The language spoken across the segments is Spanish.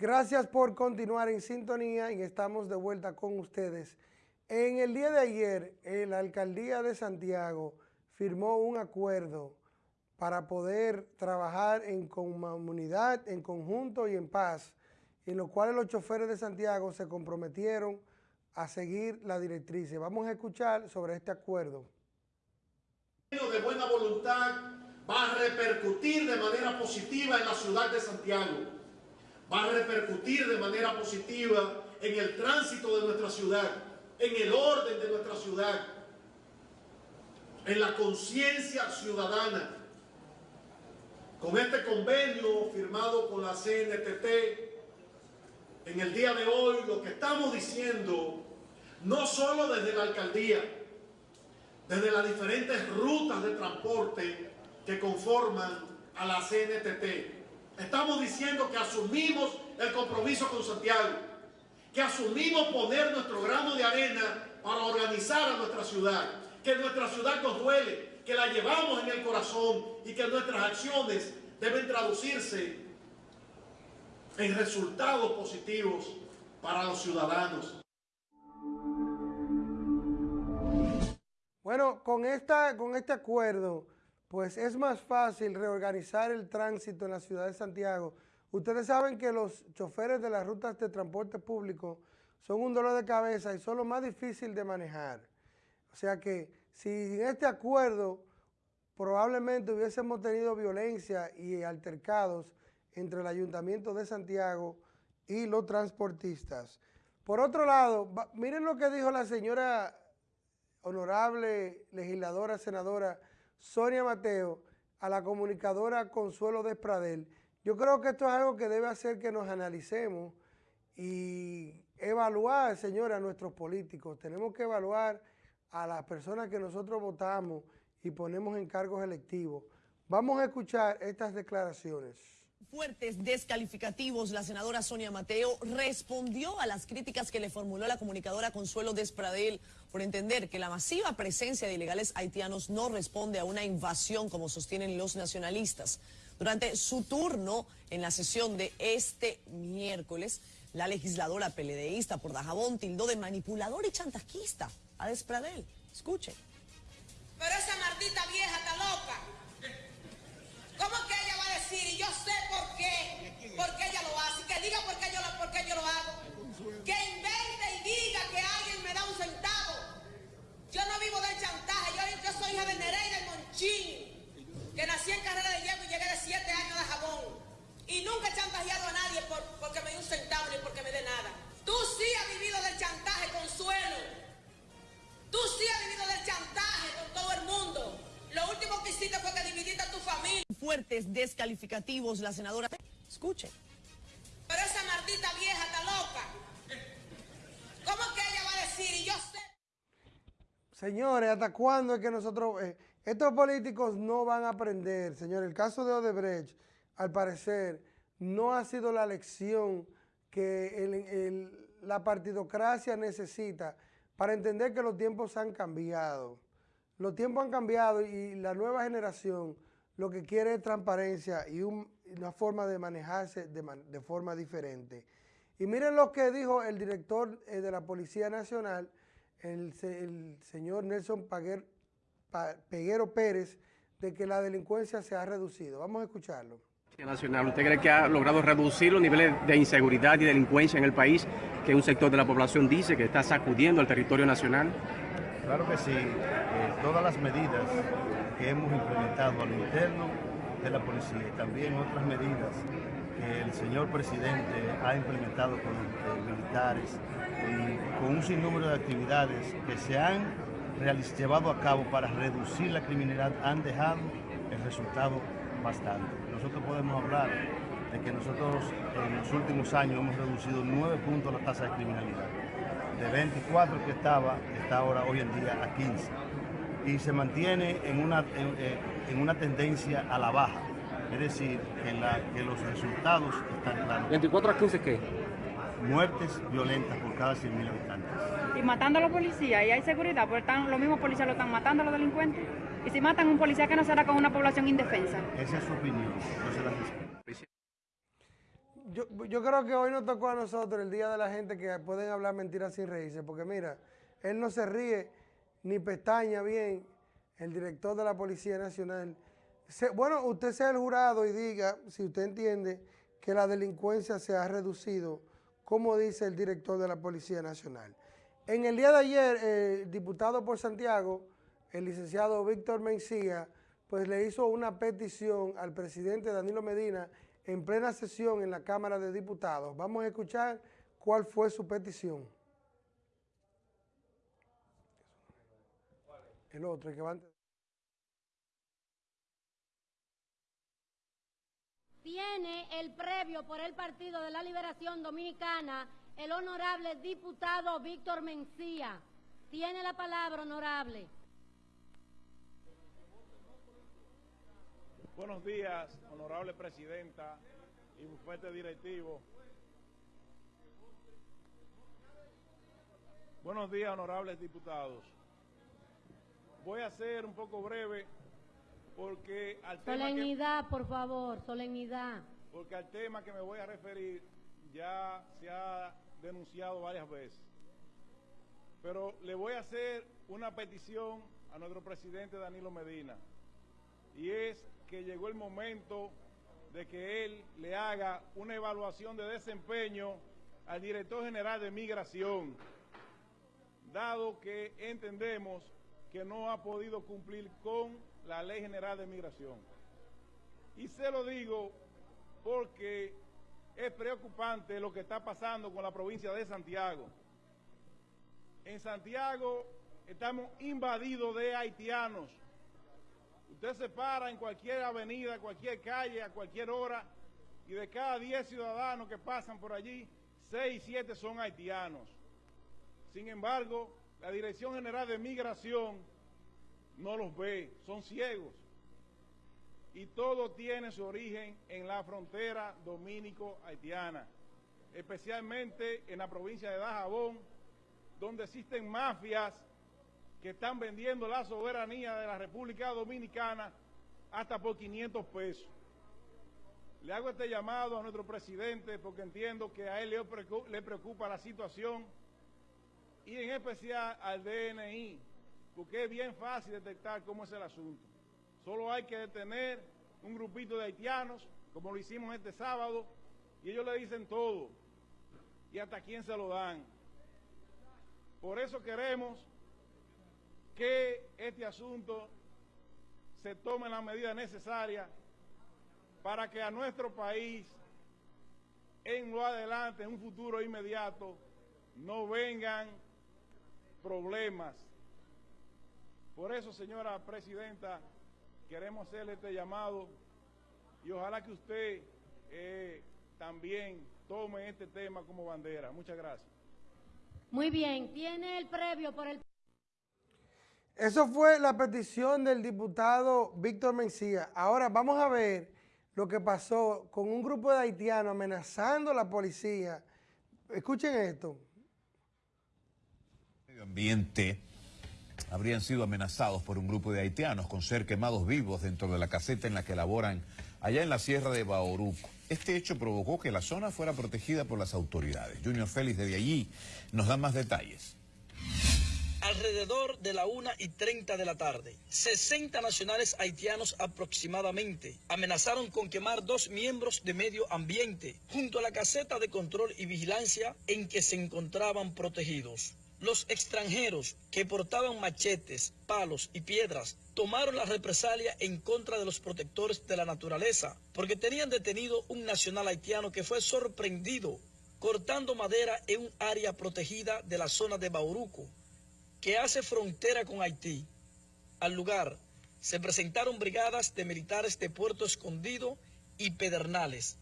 Gracias por continuar en sintonía y estamos de vuelta con ustedes. En el día de ayer, la alcaldía de Santiago firmó un acuerdo para poder trabajar en comunidad, en conjunto y en paz, en lo cual los choferes de Santiago se comprometieron a seguir la directriz. Vamos a escuchar sobre este acuerdo. de buena voluntad va a repercutir de manera positiva en la ciudad de Santiago. Va a repercutir de manera positiva en el tránsito de nuestra ciudad, en el orden de nuestra ciudad, en la conciencia ciudadana. Con este convenio firmado con la CNTT, en el día de hoy lo que estamos diciendo, no solo desde la alcaldía, desde las diferentes rutas de transporte que conforman a la CNTT, estamos diciendo que asumimos el compromiso con Santiago, que asumimos poner nuestro grano de arena para organizar a nuestra ciudad, que nuestra ciudad nos duele, que la llevamos en el corazón y que nuestras acciones deben traducirse en resultados positivos para los ciudadanos. Bueno, con, esta, con este acuerdo, pues es más fácil reorganizar el tránsito en la ciudad de Santiago. Ustedes saben que los choferes de las rutas de transporte público son un dolor de cabeza y son lo más difícil de manejar. O sea que si en este acuerdo probablemente hubiésemos tenido violencia y altercados entre el Ayuntamiento de Santiago y los transportistas. Por otro lado, miren lo que dijo la señora honorable legisladora, senadora Sonia Mateo, a la comunicadora Consuelo Despradel. Yo creo que esto es algo que debe hacer que nos analicemos y evaluar, señora, a nuestros políticos. Tenemos que evaluar a las personas que nosotros votamos y ponemos en cargos electivos. Vamos a escuchar estas declaraciones. Fuertes descalificativos, la senadora Sonia Mateo respondió a las críticas que le formuló la comunicadora Consuelo Despradel por entender que la masiva presencia de ilegales haitianos no responde a una invasión como sostienen los nacionalistas. Durante su turno en la sesión de este miércoles, la legisladora peledeísta por Dajabón tildó de manipulador y chantajista a Despradel. Escuchen. Pero esa maldita vieja está loca. ¿Cómo que Y yo sé por qué. Por qué ella lo hace. Que diga por qué yo lo, por qué yo lo hago. Que invente y diga que alguien me da un centavo. Yo no vivo del chantaje. Yo, soy hija de Nereida Monchín. Que nací en carrera de hierro y llegué de siete años de jabón. Y nunca he chantajeado a nadie por, porque me dé un centavo ni porque me dé nada. Tú sí has vivido del chantaje, Consuelo. Tú sí has vivido del chantaje Fuertes descalificativos, la senadora. Escuche. Pero esa maldita vieja está loca. ¿Cómo que ella va a decir? Y yo sé. Señores, ¿hasta cuándo es que nosotros... Eh, estos políticos no van a aprender, señor. El caso de Odebrecht, al parecer, no ha sido la lección que la partidocracia necesita para entender que los tiempos han cambiado. Los tiempos han cambiado y la nueva generación lo que quiere es transparencia y una forma de manejarse de, forma diferente. Y miren lo que dijo el director eh, de la Policía Nacional, el, señor Nelson Peguero Pérez, de que la delincuencia se ha reducido. Vamos a escucharlo. Nacional, ¿usted cree que ha logrado reducir los niveles de inseguridad y delincuencia en el país que un sector de la población dice que está sacudiendo al territorio nacional? Claro que sí. Eh, todas las medidas que hemos implementado al interno de la policía y también otras medidas que el señor presidente ha implementado con los militares y con un sinnúmero de actividades que se han llevado a cabo para reducir la criminalidad han dejado el resultado bastante. Nosotros podemos hablar de que nosotros en los últimos años hemos reducido 9 puntos la tasa de criminalidad. De 24 que estaba, está ahora hoy en día a 15. Y se mantiene en una, en, una tendencia a la baja. Es decir, que, los resultados están claros. ¿24 a 15 qué? Muertes violentas por cada 100.000 habitantes. Y matando a los policías, y hay seguridad, porque están, los mismos policías lo están matando a los delincuentes. Y si matan a un policía, que no será con una población indefensa? Esa es su opinión. yo, yo creo que hoy nos tocó a nosotros el día de la gente que pueden hablar mentiras sin reírse, porque mira, él no se ríe ni pestaña bien, el director de la Policía Nacional. Bueno, usted sea el jurado y diga si usted entiende que la delincuencia se ha reducido, como dice el director de la Policía Nacional. En el día de ayer, el diputado por Santiago, el licenciado Víctor Mencía, pues le hizo una petición al presidente Danilo Medina en plena sesión en la Cámara de Diputados. Vamos a escuchar cuál fue su petición. El otro, el que va antes. Tiene el previo por el Partido de la Liberación Dominicana el honorable diputado Víctor Mencía. Tiene la palabra, honorable. Buenos días, honorable presidenta y bufete directivo. Buenos días, honorables diputados. Voy a ser un poco breve porque al tema que, por favor, solemnidad. porque al tema que me voy a referir ya se ha denunciado varias veces. Pero le voy a hacer una petición a nuestro presidente Danilo Medina y es que llegó el momento de que él le haga una evaluación de desempeño al director general de migración, dado que entendemos que no ha podido cumplir con la ley general de migración. Y se lo digo porque es preocupante lo que está pasando con la provincia de Santiago. En Santiago estamos invadidos de haitianos. Usted se para en cualquier avenida, cualquier calle, a cualquier hora, y de cada 10 ciudadanos que pasan por allí, 6, 7 son haitianos. Sin embargo, la Dirección General de Migración no los ve, son ciegos. Y todo tiene su origen en la frontera dominico-haitiana, especialmente en la provincia de Dajabón, donde existen mafias que están vendiendo la soberanía de la República Dominicana hasta por 500 pesos. Le hago este llamado a nuestro presidente porque entiendo que a él le preocu- le preocupa la situación y en especial al DNI, porque es bien fácil detectar cómo es el asunto. Solo hay que detener un grupito de haitianos, como lo hicimos este sábado, y ellos le dicen todo, y hasta quién se lo dan. Por eso queremos que este asunto se tome las medidas necesarias para que a nuestro país, en lo adelante, en un futuro inmediato, no vengan problemas. Por eso, señora presidenta, queremos hacerle este llamado y ojalá que usted eh, también tome este tema como bandera. Muchas gracias. Muy bien, tiene el previo por el Eso fue la petición del diputado Víctor Mencía. Ahora vamos a ver lo que pasó con un grupo de haitianos amenazando a la policía. Escuchen esto. Ambiente habrían sido amenazados por un grupo de haitianos con ser quemados vivos dentro de la caseta en la que laboran allá en la sierra de Bauruco. Este hecho provocó que la zona fuera protegida por las autoridades. Junior Félix desde allí nos da más detalles. Alrededor de la 1 y 30 de la tarde, 60 nacionales haitianos aproximadamente amenazaron con quemar dos miembros de medio ambiente junto a la caseta de control y vigilancia en que se encontraban protegidos. Los extranjeros que portaban machetes, palos y piedras tomaron la represalia en contra de los protectores de la naturaleza porque tenían detenido un nacional haitiano que fue sorprendido cortando madera en un área protegida de la zona de Bauruco que hace frontera con Haití. Al lugar se presentaron brigadas de militares de Puerto Escondido y Pedernales,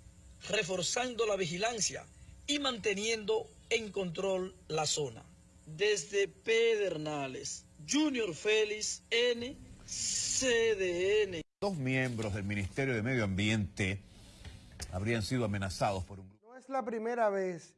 reforzando la vigilancia y manteniendo en control la zona. Desde Pedernales, Junior Félix, NCDN. Dos miembros del Ministerio de Medio Ambiente habrían sido amenazados por un grupo. No es la primera vez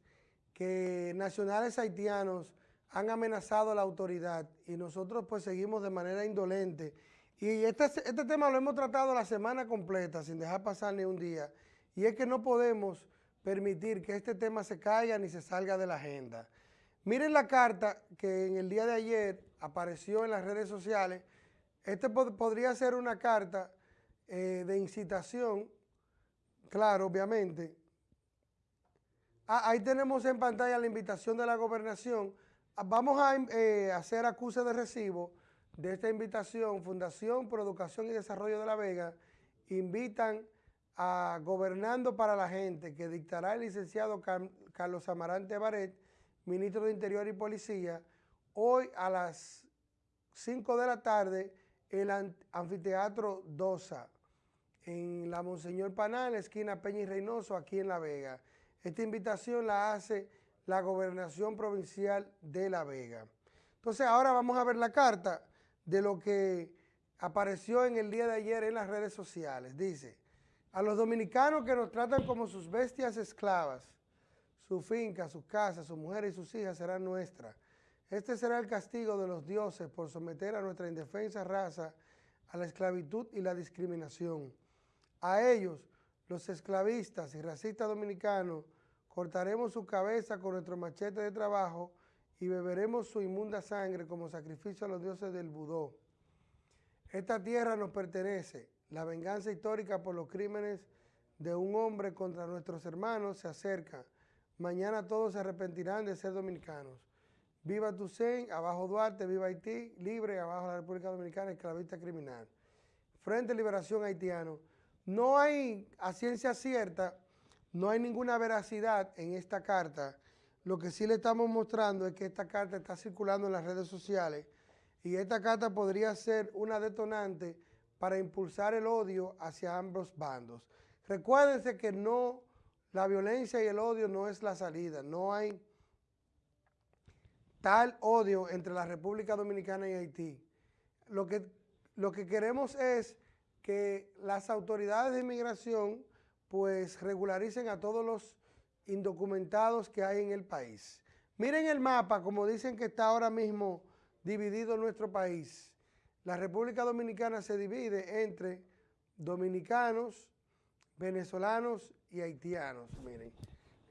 que nacionales haitianos han amenazado a la autoridad y nosotros pues seguimos de manera indolente. Y este, este tema lo hemos tratado la semana completa sin dejar pasar ni un día. Y es que no podemos permitir que este tema se caiga ni se salga de la agenda. Miren la carta que en el día de ayer apareció en las redes sociales. Este podría ser una carta eh, de incitación, claro, obviamente. Ah, ahí tenemos en pantalla la invitación de la gobernación. Ah, vamos a eh, hacer acuse de recibo de esta invitación. Fundación por Educación y Desarrollo de La Vega invitan a Gobernando para la Gente, que dictará el licenciado Carlos Amarante Baret, ministro de Interior y Policía, hoy a las 5 de la tarde el anfiteatro Dosa, en la Monseñor Panal, esquina Peña y Reynoso, aquí en La Vega. Esta invitación la hace la Gobernación Provincial de La Vega. Entonces ahora vamos a ver la carta de lo que apareció en el día de ayer en las redes sociales. Dice, a los dominicanos que nos tratan como sus bestias esclavas, su finca, sus casas, sus mujeres y sus hijas serán nuestras. Este será el castigo de los dioses por someter a nuestra indefensa raza a la esclavitud y la discriminación. A ellos, los esclavistas y racistas dominicanos, cortaremos su cabeza con nuestro machete de trabajo y beberemos su inmunda sangre como sacrificio a los dioses del Budó. Esta tierra nos pertenece. La venganza histórica por los crímenes de un hombre contra nuestros hermanos se acerca. Mañana todos se arrepentirán de ser dominicanos. Viva Tucen, abajo Duarte, viva Haití, libre, abajo la República Dominicana, esclavista criminal. Frente a Liberación Haitiano. No hay, a ciencia cierta, no hay ninguna veracidad en esta carta. Lo que sí le estamos mostrando es que esta carta está circulando en las redes sociales y esta carta podría ser una detonante para impulsar el odio hacia ambos bandos. Recuérdense que no, la violencia y el odio no es la salida, no hay tal odio entre la República Dominicana y Haití. Lo que, lo que queremos es que las autoridades de inmigración pues regularicen a todos los indocumentados que hay en el país. Miren el mapa, como dicen que está ahora mismo dividido nuestro país. La República Dominicana se divide entre dominicanos, venezolanos y haitianos. Miren,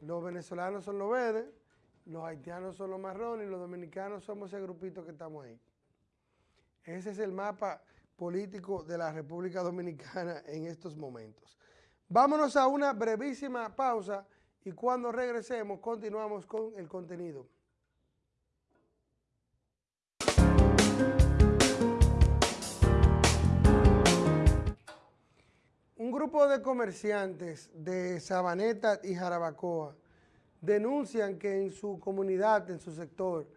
los venezolanos son los verdes, los haitianos son los marrones y los dominicanos somos ese grupito que estamos ahí. Ese es el mapa político de la República Dominicana en estos momentos. Vámonos a una brevísima pausa y cuando regresemos continuamos con el contenido. Un grupo de comerciantes de Sabaneta y Jarabacoa denuncian que en su comunidad, en su sector,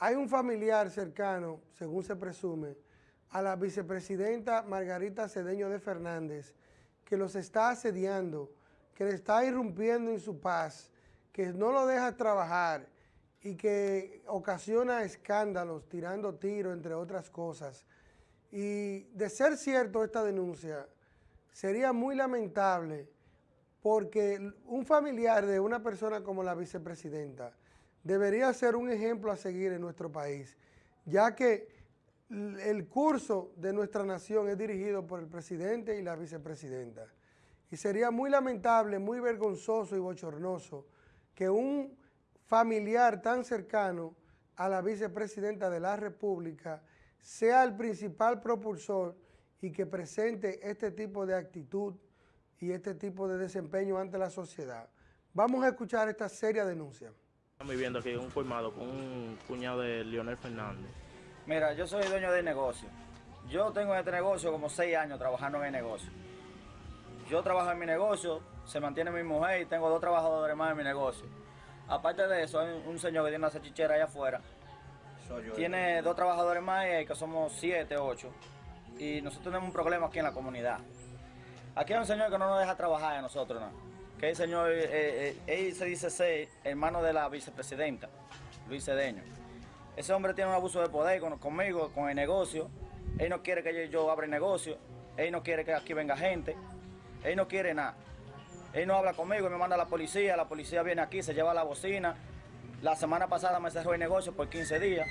hay un familiar cercano, según se presume, a la vicepresidenta Margarita Cedeño de Fernández, que los está asediando, que le está irrumpiendo en su paz, que no lo deja trabajar y que ocasiona escándalos, tirando tiros, entre otras cosas. Y de ser cierto esta denuncia, sería muy lamentable porque un familiar de una persona como la vicepresidenta debería ser un ejemplo a seguir en nuestro país, ya que el curso de nuestra nación es dirigido por el presidente y la vicepresidenta. Y sería muy lamentable, muy vergonzoso y bochornoso que un familiar tan cercano a la vicepresidenta de la República sea el principal propulsor y que presente este tipo de actitud y este tipo de desempeño ante la sociedad. Vamos a escuchar esta seria denuncia. Estamos viviendo aquí un colmado con un cuñado de Leonel Fernández. Mira, yo soy dueño de negocio. Yo tengo este negocio como seis años trabajando en el negocio. Yo trabajo en mi negocio, se mantiene mi mujer y tengo dos trabajadores más en mi negocio. Aparte de eso, hay un señor que tiene una salchichera allá afuera. tiene dos trabajadores más y que somos siete, ocho. Y nosotros tenemos un problema aquí en la comunidad. Aquí hay un señor que no nos deja trabajar a nosotros, ¿no? Que el señor, eh, eh, él se dice ser hermano de la vicepresidenta, Luis Cedeño. Ese hombre tiene un abuso de poder conmigo, con el negocio. Él no quiere que yo, abra el negocio. Él no quiere que aquí venga gente. Él no quiere nada. Él no habla conmigo, me manda a la policía. La policía viene aquí, se lleva la bocina. La semana pasada me cerró el negocio por 15 días.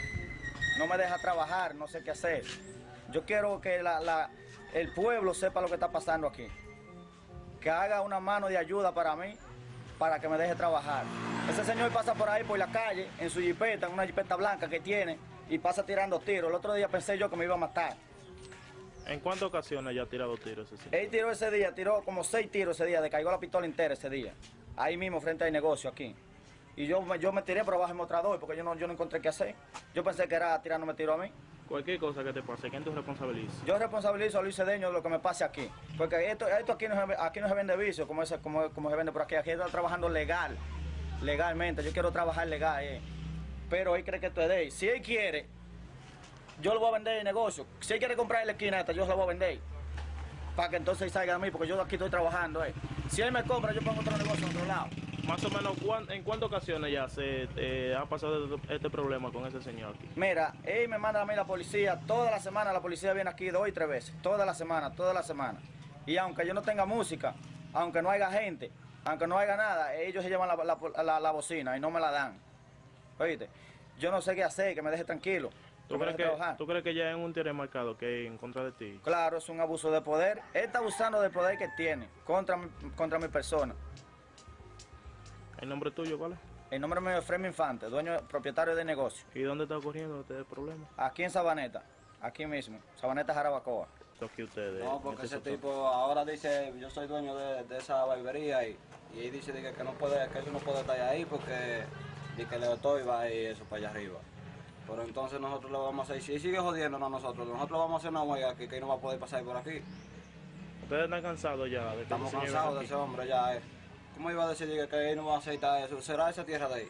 No me deja trabajar, no sé qué hacer. Yo quiero que el pueblo sepa lo que está pasando aquí. Que haga una mano de ayuda para mí para que me deje trabajar. Ese señor pasa por ahí por la calle, en su jipeta, en una jipeta blanca que tiene, y pasa tirando tiros. El otro día pensé yo que me iba a matar. ¿En cuántas ocasiones ya ha tirado tiros ese señor? Él tiró ese día, tiró como seis tiros ese día, le cayó la pistola entera ese día. Ahí mismo, frente al negocio, aquí. Y yo, me- yo me tiré, pero bajé mostrador, porque yo no, yo no encontré qué hacer. Yo pensé que era tirándome tiro a mí. Cualquier cosa que te pase, ¿quién te responsabiliza? Yo responsabilizo a Luis Cedeño de lo que me pase aquí. Porque esto, aquí, no se, aquí no se vende vicio, como, ese, como, como se vende por aquí. Aquí está trabajando legal, legalmente. Yo quiero trabajar legal, eh. Pero él cree que esto es de él. Si él quiere, yo lo voy a vender el negocio. Si él quiere comprar la esquina esta, yo se voy a vender. Para que entonces salga a mí, porque yo aquí estoy trabajando, eh. Si él me compra, yo pongo otro negocio en otro lado. Más o menos, ¿cuán- ¿en cuántas ocasiones ya se eh, ha pasado este problema con ese señor aquí? Mira, él me manda a mí la policía, toda la semana la policía viene aquí dos y tres veces, toda la semana, toda la semana. Y aunque yo no tenga música, aunque no haya gente, aunque no haya nada, ellos se llevan la, la- la- la bocina y no me la dan. Oíste, yo no sé qué hacer, que me deje tranquilo. ¿Tú crees, que. ¿Tú crees que ya es un interés marcado que en contra de ti? Claro, es un abuso de poder. Él está abusando del poder que tiene contra contra mi persona. ¿El nombre tuyo cuál es? El nombre mío es Fremi Infante, dueño, propietario de negocio. ¿Y dónde está ocurriendo este problema? Aquí en Sabaneta, aquí mismo, Sabaneta Jarabacoa. Aquí ustedes. No, porque ese tipo ahora dice, yo soy dueño de, de esa barbería y, y él dice que, que no puede, que eso no puede estar ahí porque de que le estoy va y eso para allá arriba. Pero entonces nosotros lo vamos a hacer, si sigue jodiéndonos a nosotros, nosotros vamos a hacer una huelga aquí que él no va a poder pasar por aquí. Ustedes están cansados ya de que Estamos cansados de ese hombre ya. eh. ¿Cómo iba a decir que, él no va a aceitar eso? ¿Será esa tierra de ahí?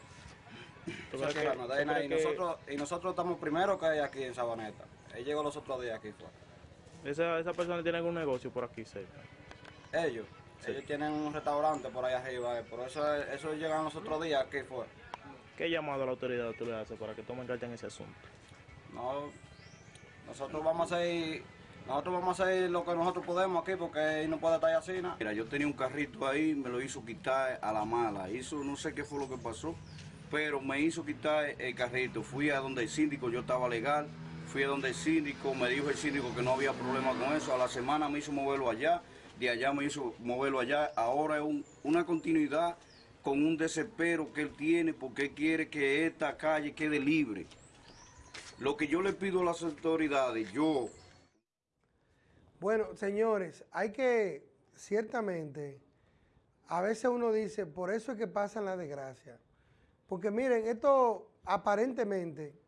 ¿Tú Esa tierra no, de ahí que- nosotros, y nosotros estamos primero que ella aquí en Sabaneta. Él llegó los otros días aquí fue. Esa, esa persona tiene algún negocio por aquí cerca. Ellos, ellos tienen un restaurante por ahí arriba, eh, por eso eso llegan los otros días, ¿qué fue? ¿Qué llamado a la autoridad tú le haces para que tomen carta en ese asunto? No, nosotros vamos a hacer, nosotros vamos a hacer lo que nosotros podemos aquí porque no puede estar así, ¿no? Mira, yo tenía un carrito ahí, me lo hizo quitar a la mala. Hizo, no sé qué fue lo que pasó, pero me hizo quitar el carrito. Fui a donde el síndico, yo estaba legal. Fui a donde el síndico, me dijo el síndico que no había problema con eso. A la semana me hizo moverlo allá, de allá me hizo moverlo allá. Ahora es un- una continuidad con un desespero que él tiene porque él quiere que esta calle quede libre. Lo que yo le pido a las autoridades, yo Bueno, señores, hay que, ciertamente, a veces uno dice, por eso es que pasan las desgracias. Porque miren, esto aparentemente,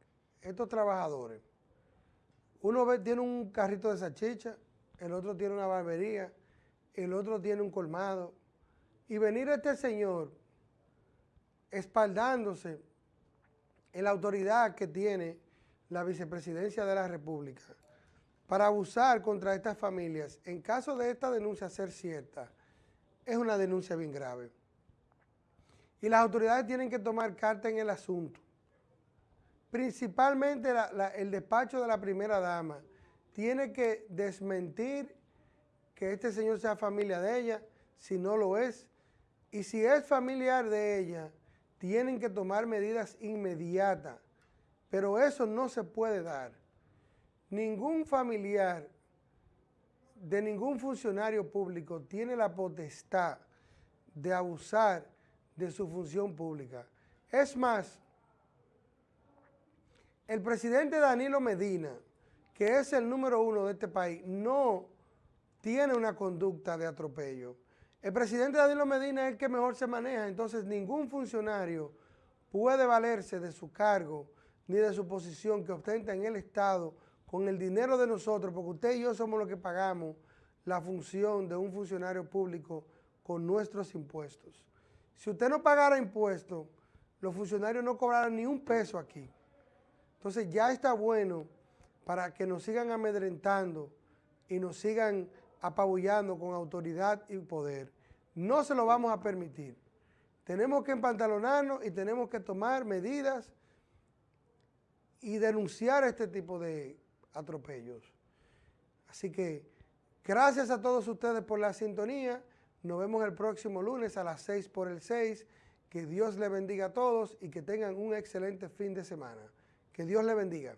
estos trabajadores, uno tiene un carrito de salchicha, el otro tiene una barbería, el otro tiene un colmado, y venir este señor espaldándose en la autoridad que tiene la vicepresidencia de la República para abusar contra estas familias, en caso de esta denuncia ser cierta, es una denuncia bien grave. Y las autoridades tienen que tomar carta en el asunto. Principalmente el despacho de la primera dama tiene que desmentir que este señor sea familia de ella, si no lo es. Y si es familiar de ella, tienen que tomar medidas inmediatas. Pero eso no se puede dar. Ningún familiar de ningún funcionario público tiene la potestad de abusar de su función pública. Es más, el presidente Danilo Medina, que es el número uno de este país, no tiene una conducta de atropello. El presidente Danilo Medina es el que mejor se maneja, entonces ningún funcionario puede valerse de su cargo ni de su posición que ostenta en el Estado con el dinero de nosotros, porque usted y yo somos los que pagamos la función de un funcionario público con nuestros impuestos. Si usted no pagara impuestos, los funcionarios no cobraran ni un peso aquí. Entonces ya está bueno para que nos sigan amedrentando y nos sigan apabullando con autoridad y poder. No se lo vamos a permitir. Tenemos que empantalonarnos y tenemos que tomar medidas y denunciar este tipo de atropellos. Así que gracias a todos ustedes por la sintonía. Nos vemos el próximo lunes a las 6 por el 6. Que Dios le bendiga a todos y que tengan un excelente fin de semana. Que Dios le bendiga.